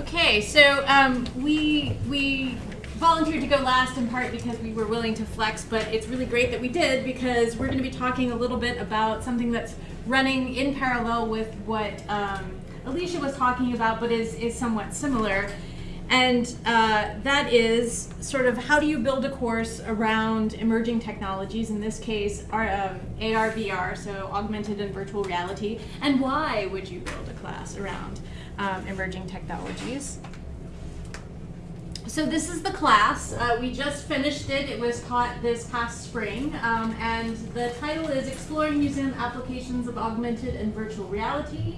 Okay, so um, we we volunteered to go last in part because we were willing to flex, but it's really great that we did because we're going to be talking a little bit about something that's running in parallel with what um, Alicia was talking about, but is is somewhat similar. And uh, that is sort of how do you build a course around emerging technologies, in this case, our, um, AR, VR, so augmented and virtual reality, and why would you build a class around um, emerging technologies? So this is the class. Uh, we just finished it. It was taught this past spring, um, and the title is Exploring Museum Applications of Augmented and Virtual Reality.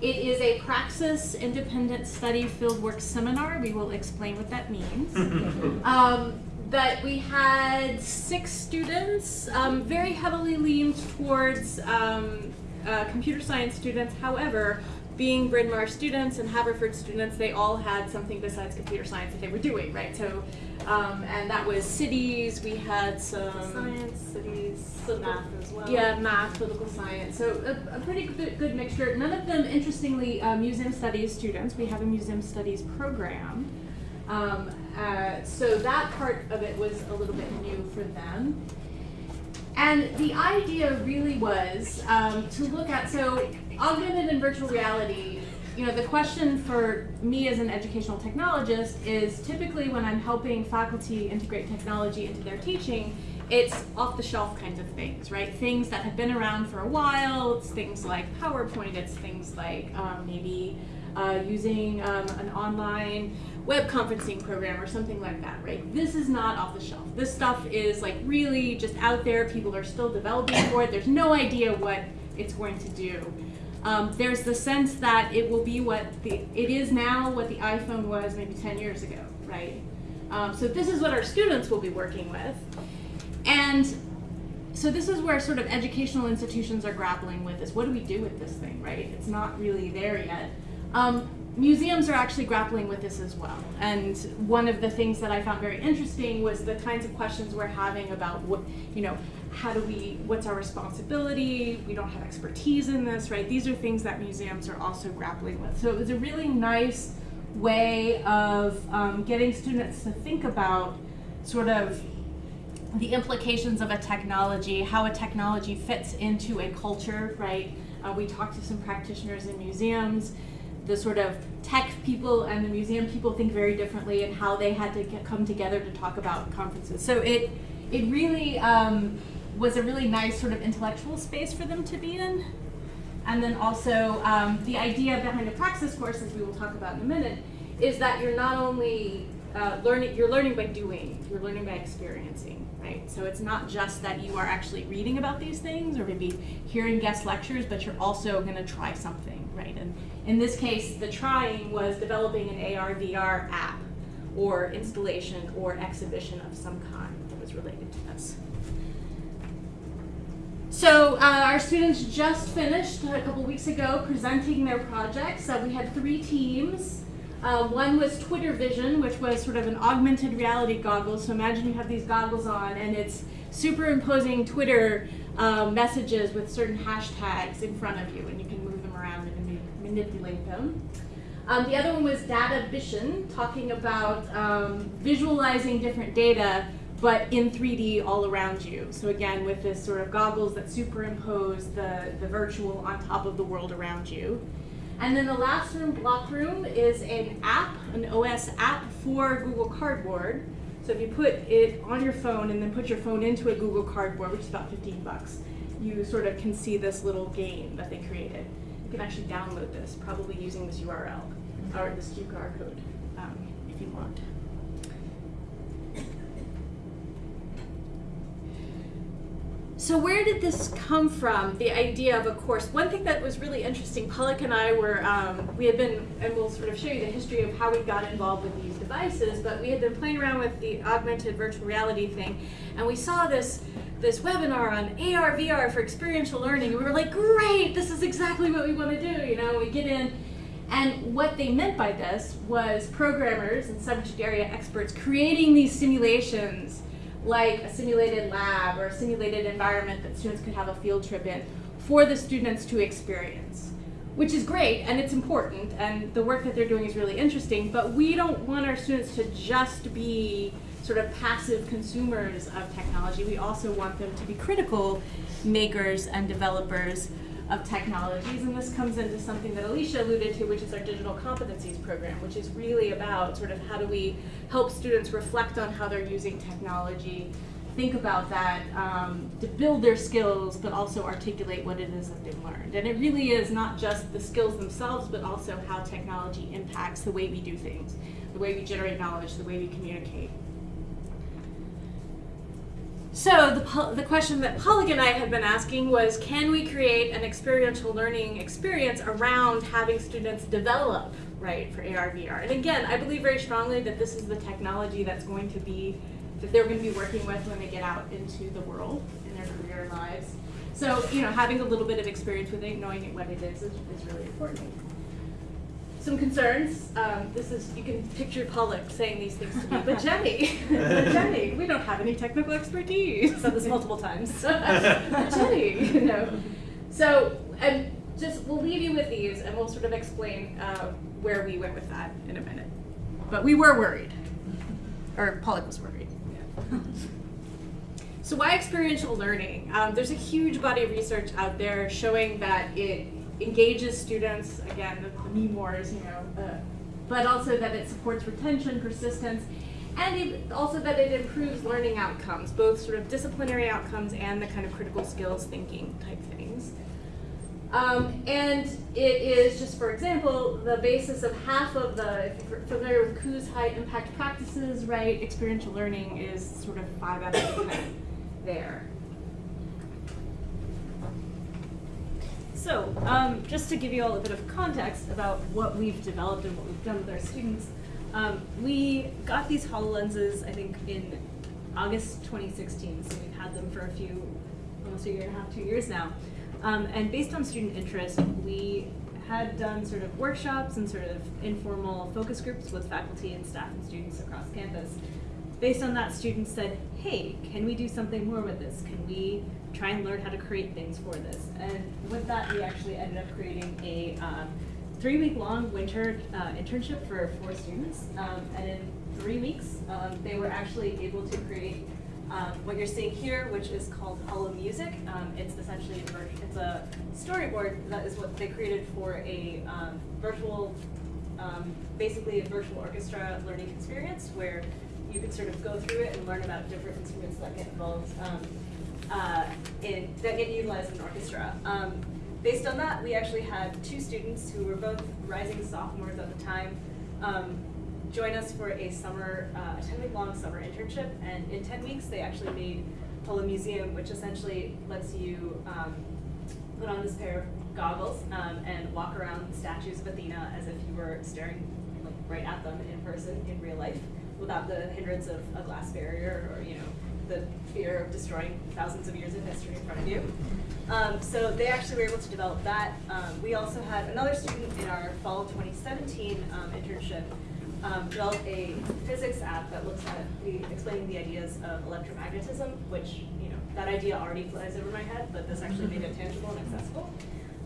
It is a Praxis Independent Study Fieldwork Seminar. We will explain what that means. um, but we had six students, um, very heavily leaned towards um, uh, computer science students. However, being Bryn Mawr students and Haverford students, they all had something besides computer science that they were doing, right? So, um, and that was cities, we had some Science, cities, math as well. yeah, math, political science. So a, a pretty good, good mixture. None of them, interestingly, uh, museum studies students. We have a museum studies program. Um, uh, so that part of it was a little bit new for them. And the idea really was um, to look at, so augmented and virtual reality, you know, the question for me as an educational technologist is typically when I'm helping faculty integrate technology into their teaching, it's off the shelf kinds of things, right? Things that have been around for a while. It's things like PowerPoint. It's things like um, maybe uh, using um, an online web conferencing program or something like that, right? This is not off the shelf. This stuff is like really just out there. People are still developing for it. There's no idea what it's going to do. Um, there's the sense that it will be what the it is now what the iPhone was maybe 10 years ago, right? Um, so this is what our students will be working with. And so this is where sort of educational institutions are grappling with is what do we do with this thing, right? It's not really there yet. Um, museums are actually grappling with this as well. And one of the things that I found very interesting was the kinds of questions we're having about what, you know, how do we, what's our responsibility? We don't have expertise in this, right? These are things that museums are also grappling with. So it was a really nice way of um, getting students to think about sort of the implications of a technology, how a technology fits into a culture, right? Uh, we talked to some practitioners in museums. The sort of tech people and the museum people think very differently and how they had to get, come together to talk about conferences. So it, it really um, was a really nice sort of intellectual space for them to be in. And then also um, the idea behind a praxis course, as we will talk about in a minute, is that you're not only uh, learning, you're learning by doing, you're learning by experiencing, right? So it's not just that you are actually reading about these things or maybe hearing guest lectures, but you're also going to try something, right? And in this case, the trying was developing an AR, VR app or installation or exhibition of some kind that was related to this. So uh, our students just finished a couple weeks ago presenting their projects. Uh, we had three teams. Uh, one was Twitter Vision, which was sort of an augmented reality goggles. So imagine you have these goggles on and it's superimposing Twitter uh, messages with certain hashtags in front of you and you can move them around and manipulate them. Um, the other one was Data Vision, talking about um, visualizing different data but in 3D all around you. So again, with this sort of goggles that superimpose the, the virtual on top of the world around you. And then the last room, Block Room, is an app, an OS app for Google Cardboard. So if you put it on your phone and then put your phone into a Google Cardboard, which is about 15 bucks, you sort of can see this little game that they created. You can actually download this, probably using this URL or this QR code um, if you want. So where did this come from, the idea of a course? One thing that was really interesting, Pollock and I were, um, we had been, and we'll sort of show you the history of how we got involved with these devices, but we had been playing around with the augmented virtual reality thing, and we saw this this webinar on AR, VR for experiential learning, and we were like, great, this is exactly what we want to do, you know, we get in, and what they meant by this was programmers and subject area experts creating these simulations like a simulated lab or a simulated environment that students could have a field trip in for the students to experience. which is great and it's important and the work that they're doing is really interesting but we don't want our students to just be sort of passive consumers of technology we also want them to be critical makers and developers of technologies and this comes into something that alicia alluded to which is our digital competencies program which is really about sort of how do we help students reflect on how they're using technology think about that um, to build their skills, but also articulate what it is that they've learned. And it really is not just the skills themselves, but also how technology impacts the way we do things, the way we generate knowledge, the way we communicate. So the, the question that Pollock and I had been asking was, can we create an experiential learning experience around having students develop, right, for AR, VR? And again, I believe very strongly that this is the technology that's going to be that they're going to be working with when they get out into the world in their career lives. So, you know, having a little bit of experience with it, knowing what it is, is, is really important. Some concerns. Um, this is, you can picture Pollock saying these things to me, but Jenny, but Jenny, we don't have any technical expertise. I've said this multiple times. but Jenny, you know. So, and just, we'll leave you with these and we'll sort of explain uh, where we went with that in a minute. But we were worried, or Pollock was worried. So why experiential learning? Um, there's a huge body of research out there showing that it engages students, again, the, the memoirs, you know, uh, but also that it supports retention, persistence, and it, also that it improves learning outcomes, both sort of disciplinary outcomes and the kind of critical skills thinking type things. Um, and it is, just for example, the basis of half of the, if you're familiar with Kuh's high impact practices, right, experiential learning is sort of five out of 10 there. So, um, just to give you all a bit of context about what we've developed and what we've done with our students, um, we got these HoloLenses, I think, in August 2016, so we've had them for a few, almost a year and a half, two years now. Um, and based on student interest, we had done sort of workshops and sort of informal focus groups with faculty and staff and students across campus. Based on that, students said, hey, can we do something more with this? Can we try and learn how to create things for this? And with that, we actually ended up creating a um, three-week-long winter uh, internship for four students. Um, and in three weeks, um, they were actually able to create um, what you're seeing here, which is called holomusic. Um, it's essentially a, it's a storyboard that is what they created for a um, virtual, basically a virtual orchestra learning experience where you could sort of go through it and learn about different instruments that get involved um, uh, in that get utilized in orchestra. Um, based on that, we actually had two students who were both rising sophomores at the time join us for a summer, uh, a 10 week long summer internship. And in 10 weeks, they actually made Holomuseum, which essentially lets you um, put on this pair of goggles um, and walk around the statues of Athena as if you were staring right at them in person in real life without the hindrance of a glass barrier or, you know, the fear of destroying thousands of years of history in front of you. Um, so they actually were able to develop that. Um, we also had another student in our fall 2017 um, internship um, developed a physics app that looks at the, explaining the ideas of electromagnetism, which, you know, that idea already flies over my head, but this actually made it tangible and accessible.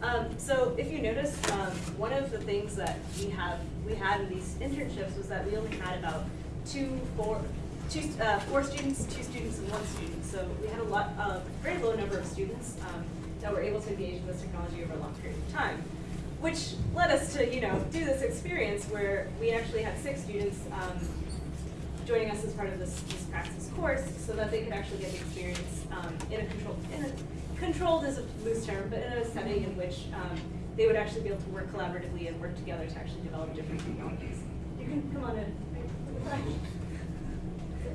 Um, so if you notice, um, one of the things that we have we had in these internships was that we only had about two, four, two, uh, four students, two students, and one student. So we had a lot, uh, very low number of students um, that were able to engage in this technology over a long period of time which led us to, you know, do this experience where we actually had six students um, joining us as part of this, this praxis course so that they could actually get the experience um, in a controlled, in a, controlled is a loose term, but in a setting in which um, they would actually be able to work collaboratively and work together to actually develop different technologies. You can come on in.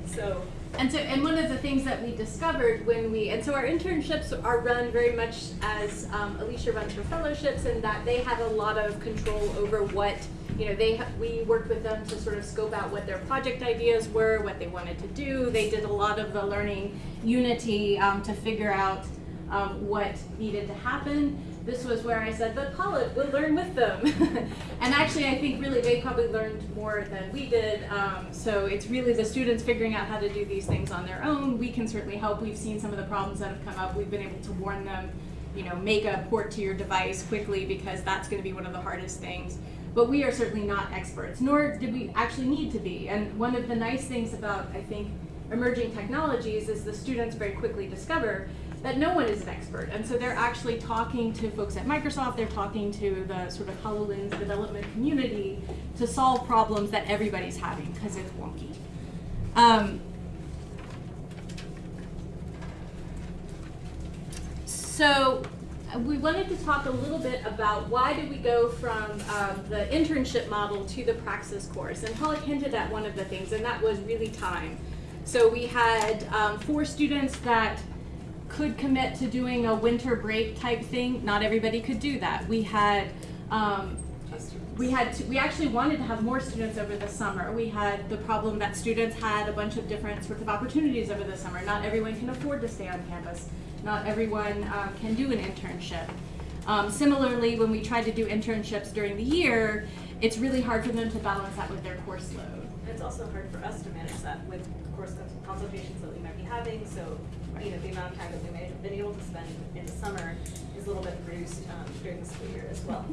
So and so, and one of the things that we discovered when we, and so our internships are run very much as um, Alicia runs her fellowships, and that they had a lot of control over what, you know, they we worked with them to sort of scope out what their project ideas were, what they wanted to do. They did a lot of the learning unity um, to figure out um, what needed to happen this was where I said, but Paula, we'll learn with them. and actually, I think really they probably learned more than we did. Um, so it's really the students figuring out how to do these things on their own. We can certainly help. We've seen some of the problems that have come up. We've been able to warn them you know, make a port to your device quickly because that's going to be one of the hardest things. But we are certainly not experts, nor did we actually need to be. And one of the nice things about, I think, emerging technologies is the students very quickly discover that no one is an expert. And so they're actually talking to folks at Microsoft, they're talking to the sort of HoloLens development community to solve problems that everybody's having because it's wonky. Um, so uh, we wanted to talk a little bit about why did we go from um, the internship model to the praxis course. And Pollock hinted at one of the things, and that was really time. So we had um, four students that could commit to doing a winter break type thing. Not everybody could do that. We had um, we had to, we actually wanted to have more students over the summer. We had the problem that students had a bunch of different sorts of opportunities over the summer. Not everyone can afford to stay on campus. Not everyone um, can do an internship. Um, similarly, when we tried to do internships during the year, it's really hard for them to balance that with their course load. It's also hard for us to manage that with course consultations that we might be having. So, you know, the amount of time that we may have been able to spend in the summer is a little bit reduced um, during the school year as well.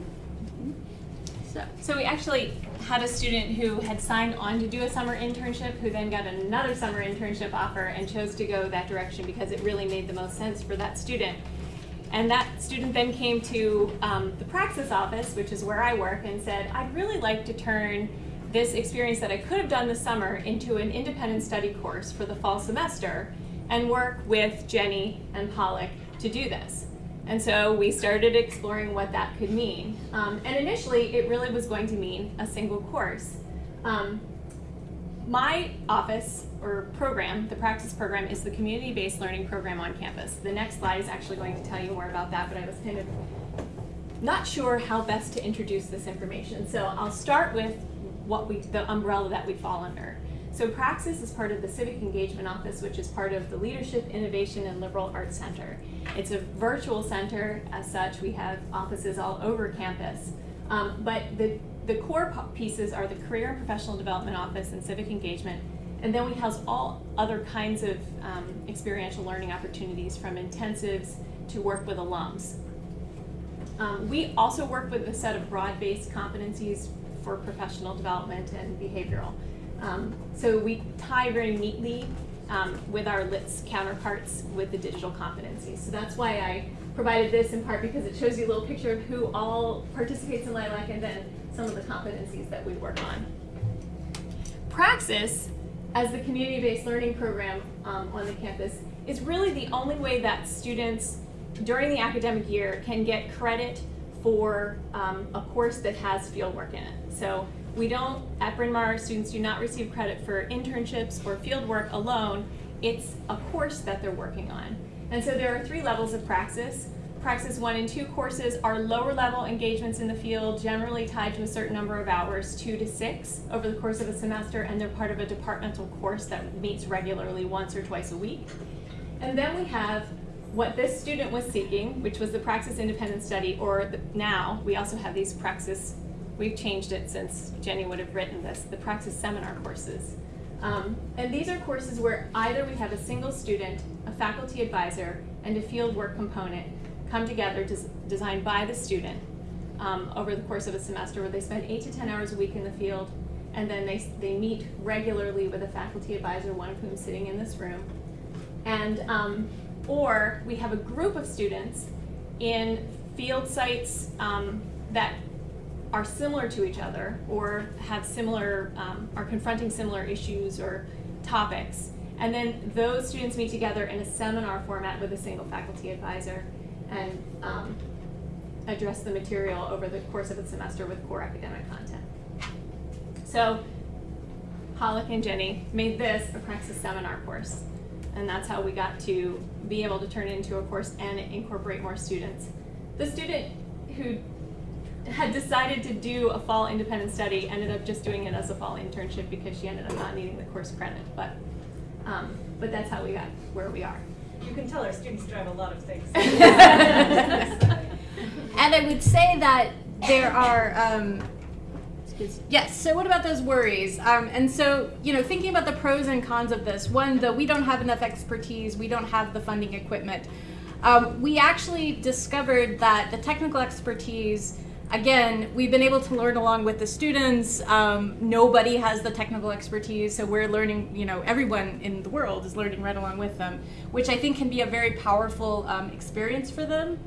So, so we actually had a student who had signed on to do a summer internship who then got another summer internship offer and chose to go that direction because it really made the most sense for that student. And that student then came to um, the praxis office, which is where I work, and said, I'd really like to turn this experience that I could have done this summer into an independent study course for the fall semester and work with Jenny and Pollock to do this. And so we started exploring what that could mean. Um, and initially, it really was going to mean a single course. Um, my office or program, the praxis program, is the community-based learning program on campus. The next slide is actually going to tell you more about that, but I was kind of not sure how best to introduce this information. So I'll start with what we, the umbrella that we fall under. So Praxis is part of the Civic Engagement Office, which is part of the Leadership, Innovation, and Liberal Arts Center. It's a virtual center. As such, we have offices all over campus. Um, but the, the core pieces are the Career and Professional Development Office and Civic Engagement. And then we house all other kinds of um, experiential learning opportunities from intensives to work with alums. Um, we also work with a set of broad-based competencies for professional development and behavioral. Um, so we tie very neatly um, with our LITS counterparts with the digital competencies. So that's why I provided this in part because it shows you a little picture of who all participates in LILAC and then some of the competencies that we work on. Praxis, as the community-based learning program um, on the campus, is really the only way that students during the academic year can get credit for um, a course that has fieldwork in it. So we don't, at Bryn Mawr, students do not receive credit for internships or fieldwork alone. It's a course that they're working on. And so there are three levels of praxis. Praxis 1 and 2 courses are lower level engagements in the field, generally tied to a certain number of hours, 2 to 6 over the course of a semester, and they're part of a departmental course that meets regularly once or twice a week. And then we have what this student was seeking, which was the Praxis Independent Study, or the, now we also have these Praxis We've changed it since Jenny would have written this, the Praxis Seminar courses. Um, and these are courses where either we have a single student, a faculty advisor, and a fieldwork component come together des designed by the student um, over the course of a semester where they spend eight to 10 hours a week in the field and then they, they meet regularly with a faculty advisor, one of whom is sitting in this room. And, um, or we have a group of students in field sites um, that are similar to each other or have similar, um, are confronting similar issues or topics. And then those students meet together in a seminar format with a single faculty advisor and um, address the material over the course of the semester with core academic content. So Pollock and Jenny made this a Praxis seminar course. And that's how we got to be able to turn it into a course and incorporate more students. The student who had decided to do a fall independent study, ended up just doing it as a fall internship because she ended up not needing the course credit. But, um, but that's how we got where we are. You can tell our students drive a lot of things. and I would say that there are, um, yes, so what about those worries? Um, and so, you know, thinking about the pros and cons of this, one, though we don't have enough expertise, we don't have the funding equipment. um, we actually discovered that the technical expertise, again, we've been able to learn along with the students. Um, nobody has the technical expertise, so we're learning, you know, everyone in the world is learning right along with them, which I think can be a very powerful um, experience for them.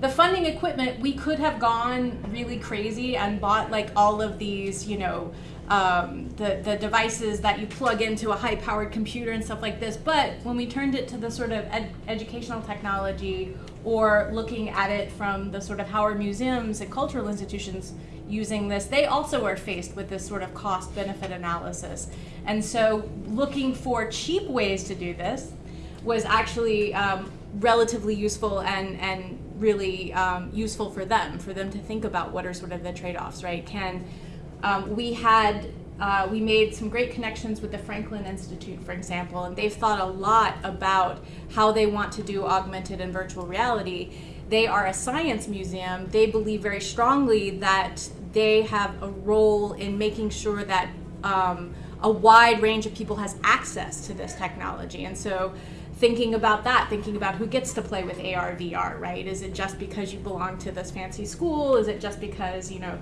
The funding equipment, we could have gone really crazy and bought like all of these, you know, um, the, the devices that you plug into a high powered computer and stuff like this. But when we turned it to the sort of ed- educational technology or looking at it from the sort of how our museums and cultural institutions using this, they also are faced with this sort of cost benefit analysis. And so looking for cheap ways to do this was actually um, relatively useful and, and really um, useful for them, for them to think about what are sort of the trade-offs, right? Can um, we had uh, we made some great connections with the Franklin Institute, for example, and they've thought a lot about how they want to do augmented and virtual reality. They are a science museum. They believe very strongly that they have a role in making sure that um, a wide range of people has access to this technology. And so thinking about that, thinking about who gets to play with AR, VR, right? Is it just because you belong to this fancy school? Is it just because, you know,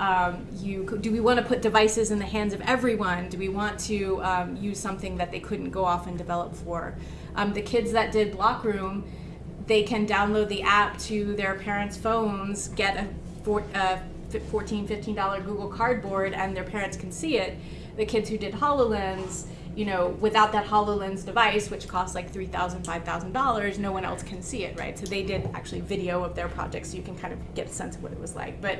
um, you do we want to put devices in the hands of everyone? Do we want to um, use something that they couldn't go off and develop for? Um, the kids that did Block Room, they can download the app to their parents' phones, get a, four, uh, 14 $15 Google Cardboard, and their parents can see it. The kids who did HoloLens, you know, without that HoloLens device, which costs like $3,000, $5,000, no one else can see it, right? So they did actually video of their project so you can kind of get a sense of what it was like. But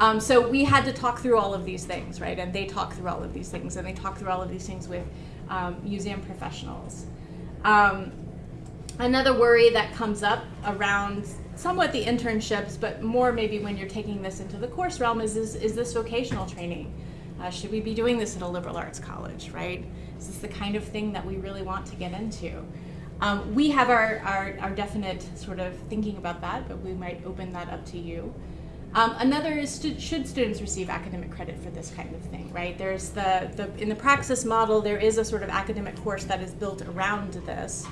um, so we had to talk through all of these things, right? And they talk through all of these things, and they talk through all of these things with um, museum professionals. Um, another worry that comes up around somewhat the internships, but more maybe when you're taking this into the course realm is, is, is this vocational training? Uh, should we be doing this at a liberal arts college, right? Is this the kind of thing that we really want to get into? Um, we have our, our, our, definite sort of thinking about that, but we might open that up to you. Um, another is should students receive academic credit for this kind of thing, right? There's the, the in the praxis model, there is a sort of academic course that is built around this.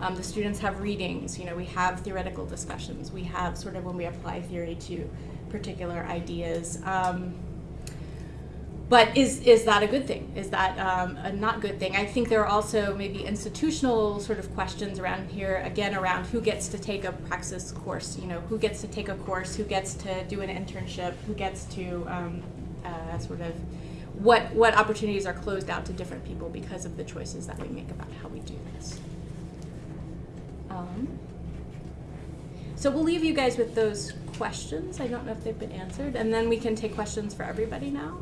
Um, the students have readings, you know, we have theoretical discussions, we have sort of when we apply theory to particular ideas. Um, but is, is that a good thing? Is that um, a not good thing? I think there are also maybe institutional sort of questions around here, again, around who gets to take a praxis course, you know, who gets to take a course, who gets to do an internship, who gets to um, uh, sort of, what, what opportunities are closed out to different people because of the choices that we make about how we do this. Um, so we'll leave you guys with those questions. I don't know if they've been answered, and then we can take questions for everybody now.